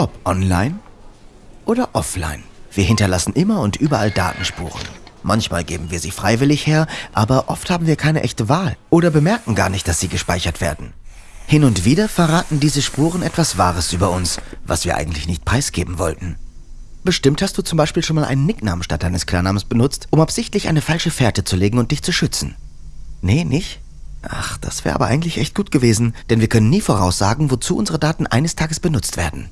Ob online oder offline. Wir hinterlassen immer und überall Datenspuren. Manchmal geben wir sie freiwillig her, aber oft haben wir keine echte Wahl oder bemerken gar nicht, dass sie gespeichert werden. Hin und wieder verraten diese Spuren etwas Wahres über uns, was wir eigentlich nicht preisgeben wollten. Bestimmt hast du zum Beispiel schon mal einen Nicknamen statt deines Klarnamens benutzt, um absichtlich eine falsche Fährte zu legen und dich zu schützen. Nee, nicht? Ach, das wäre aber eigentlich echt gut gewesen, denn wir können nie voraussagen, wozu unsere Daten eines Tages benutzt werden.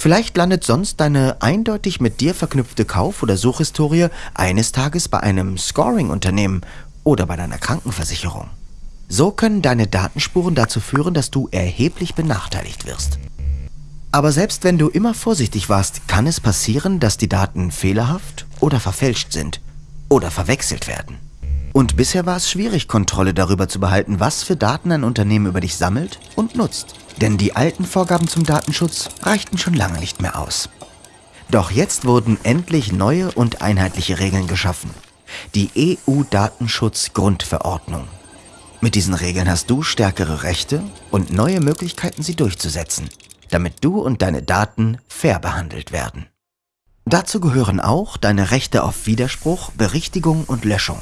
Vielleicht landet sonst deine eindeutig mit dir verknüpfte Kauf- oder Suchhistorie eines Tages bei einem Scoring-Unternehmen oder bei deiner Krankenversicherung. So können deine Datenspuren dazu führen, dass du erheblich benachteiligt wirst. Aber selbst wenn du immer vorsichtig warst, kann es passieren, dass die Daten fehlerhaft oder verfälscht sind oder verwechselt werden. Und bisher war es schwierig, Kontrolle darüber zu behalten, was für Daten ein Unternehmen über dich sammelt und nutzt. Denn die alten Vorgaben zum Datenschutz reichten schon lange nicht mehr aus. Doch jetzt wurden endlich neue und einheitliche Regeln geschaffen. Die EU-Datenschutz-Grundverordnung. Mit diesen Regeln hast du stärkere Rechte und neue Möglichkeiten, sie durchzusetzen, damit du und deine Daten fair behandelt werden. Dazu gehören auch deine Rechte auf Widerspruch, Berichtigung und Löschung.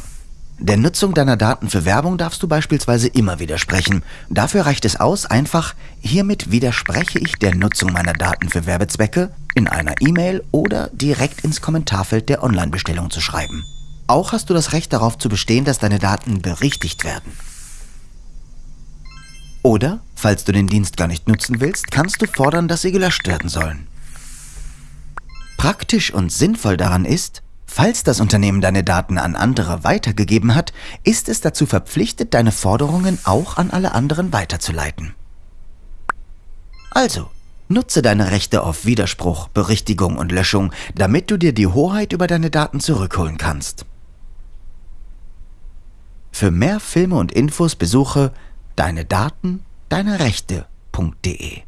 Der Nutzung deiner Daten für Werbung darfst du beispielsweise immer widersprechen. Dafür reicht es aus, einfach hiermit widerspreche ich der Nutzung meiner Daten für Werbezwecke in einer E-Mail oder direkt ins Kommentarfeld der Online-Bestellung zu schreiben. Auch hast du das Recht darauf zu bestehen, dass deine Daten berichtigt werden. Oder, falls du den Dienst gar nicht nutzen willst, kannst du fordern, dass sie gelöscht werden sollen. Praktisch und sinnvoll daran ist, Falls das Unternehmen deine Daten an andere weitergegeben hat, ist es dazu verpflichtet, deine Forderungen auch an alle anderen weiterzuleiten. Also, nutze deine Rechte auf Widerspruch, Berichtigung und Löschung, damit du dir die Hoheit über deine Daten zurückholen kannst. Für mehr Filme und Infos besuche deine Daten, deine Rechte.de